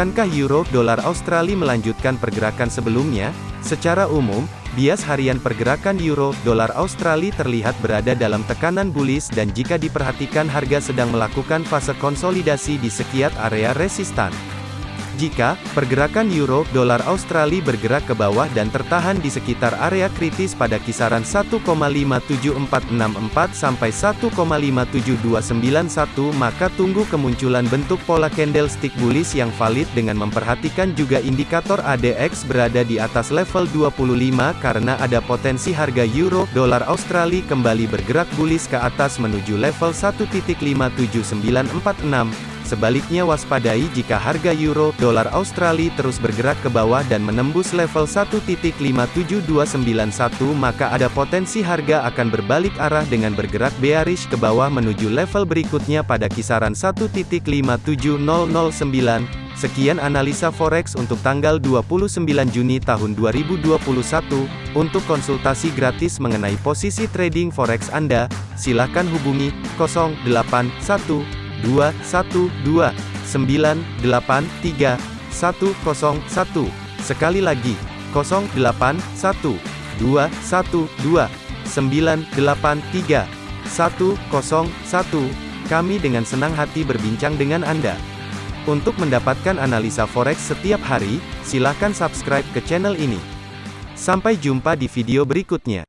Akankah euro dolar Australia melanjutkan pergerakan sebelumnya? Secara umum, bias harian pergerakan euro dolar Australia terlihat berada dalam tekanan bullish dan jika diperhatikan harga sedang melakukan fase konsolidasi di sekiat area resistan. Jika pergerakan euro dolar Australia bergerak ke bawah dan tertahan di sekitar area kritis pada kisaran 1,57464 sampai 1,57291 maka tunggu kemunculan bentuk pola candlestick bullish yang valid dengan memperhatikan juga indikator ADX berada di atas level 25 karena ada potensi harga euro dolar Australia kembali bergerak bullish ke atas menuju level 1.57946 Sebaliknya waspadai jika harga euro dolar Australia terus bergerak ke bawah dan menembus level 1.57291 maka ada potensi harga akan berbalik arah dengan bergerak bearish ke bawah menuju level berikutnya pada kisaran 1.57009. Sekian analisa forex untuk tanggal 29 Juni tahun 2021. Untuk konsultasi gratis mengenai posisi trading forex Anda, silakan hubungi 081 dua satu dua sembilan delapan tiga satu kosong satu sekali lagi kosong delapan satu dua satu dua sembilan delapan tiga satu kosong satu kami dengan senang hati berbincang dengan Anda. Untuk mendapatkan analisa forex setiap hari, silakan subscribe ke channel ini. Sampai jumpa di video berikutnya.